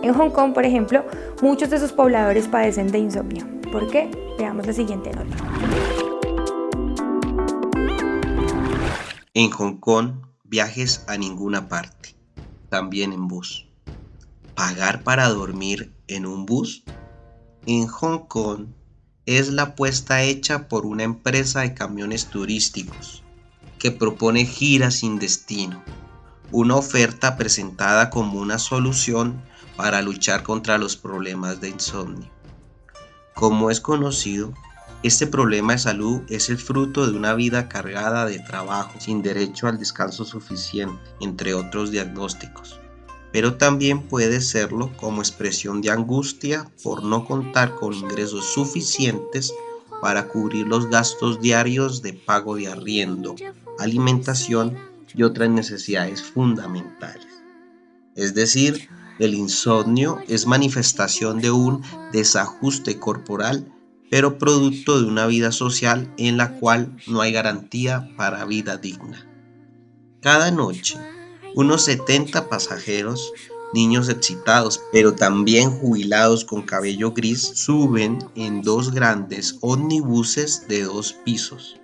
En Hong Kong, por ejemplo, muchos de sus pobladores padecen de insomnio. ¿Por qué? Veamos la siguiente nota. En Hong Kong, viajes a ninguna parte, también en bus. ¿Pagar para dormir en un bus? En Hong Kong es la apuesta hecha por una empresa de camiones turísticos que propone giras sin destino, una oferta presentada como una solución para luchar contra los problemas de insomnio. Como es conocido, este problema de salud es el fruto de una vida cargada de trabajo sin derecho al descanso suficiente, entre otros diagnósticos pero también puede serlo como expresión de angustia por no contar con ingresos suficientes para cubrir los gastos diarios de pago de arriendo, alimentación y otras necesidades fundamentales. Es decir, el insomnio es manifestación de un desajuste corporal, pero producto de una vida social en la cual no hay garantía para vida digna. Cada noche, unos 70 pasajeros, niños excitados, pero también jubilados con cabello gris, suben en dos grandes ómnibuses de dos pisos.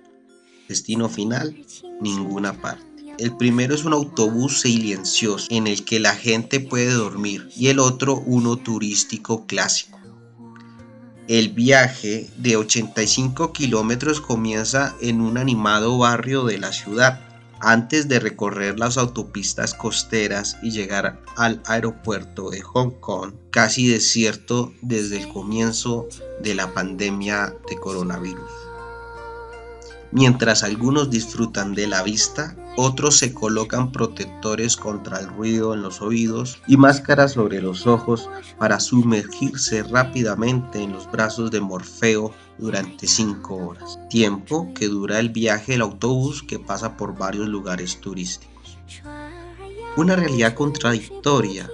Destino final, ninguna parte. El primero es un autobús silencioso en el que la gente puede dormir y el otro uno turístico clásico. El viaje de 85 kilómetros comienza en un animado barrio de la ciudad antes de recorrer las autopistas costeras y llegar al aeropuerto de Hong Kong, casi desierto desde el comienzo de la pandemia de coronavirus. Mientras algunos disfrutan de la vista, otros se colocan protectores contra el ruido en los oídos y máscaras sobre los ojos para sumergirse rápidamente en los brazos de Morfeo durante 5 horas, tiempo que dura el viaje del autobús que pasa por varios lugares turísticos. Una realidad contradictoria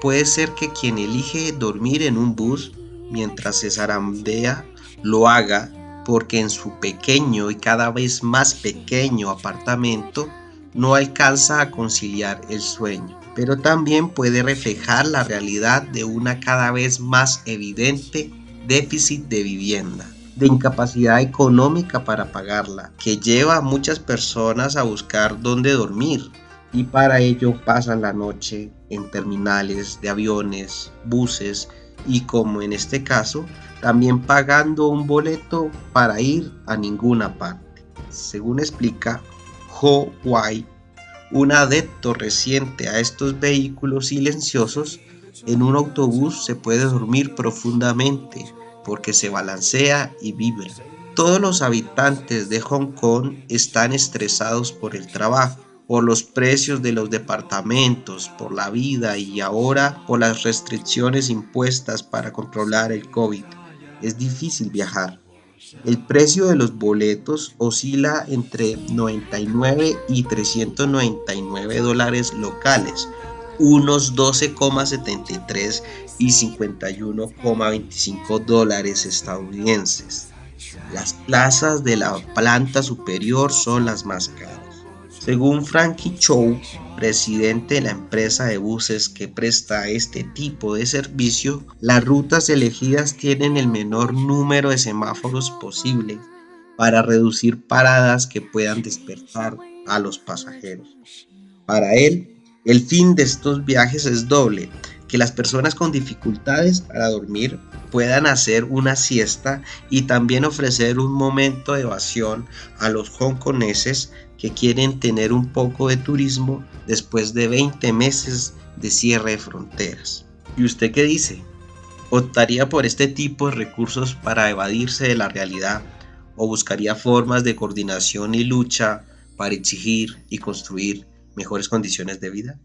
puede ser que quien elige dormir en un bus mientras se zarandea lo haga porque en su pequeño y cada vez más pequeño apartamento no alcanza a conciliar el sueño, pero también puede reflejar la realidad de una cada vez más evidente déficit de vivienda, de incapacidad económica para pagarla, que lleva a muchas personas a buscar dónde dormir y para ello pasan la noche en terminales de aviones, buses y como en este caso, también pagando un boleto para ir a ninguna parte. Según explica Ho Wai, un adepto reciente a estos vehículos silenciosos, en un autobús se puede dormir profundamente porque se balancea y vibra. Todos los habitantes de Hong Kong están estresados por el trabajo, por los precios de los departamentos, por la vida y ahora por las restricciones impuestas para controlar el COVID. Es difícil viajar. El precio de los boletos oscila entre 99 y 399 dólares locales, unos 12,73 y 51,25 dólares estadounidenses. Las plazas de la planta superior son las más caras. Según Frankie Chow, presidente de la empresa de buses que presta este tipo de servicio, las rutas elegidas tienen el menor número de semáforos posible para reducir paradas que puedan despertar a los pasajeros. Para él, el fin de estos viajes es doble, que las personas con dificultades para dormir puedan hacer una siesta y también ofrecer un momento de evasión a los hongkoneses que quieren tener un poco de turismo después de 20 meses de cierre de fronteras. ¿Y usted qué dice? ¿Optaría por este tipo de recursos para evadirse de la realidad o buscaría formas de coordinación y lucha para exigir y construir mejores condiciones de vida?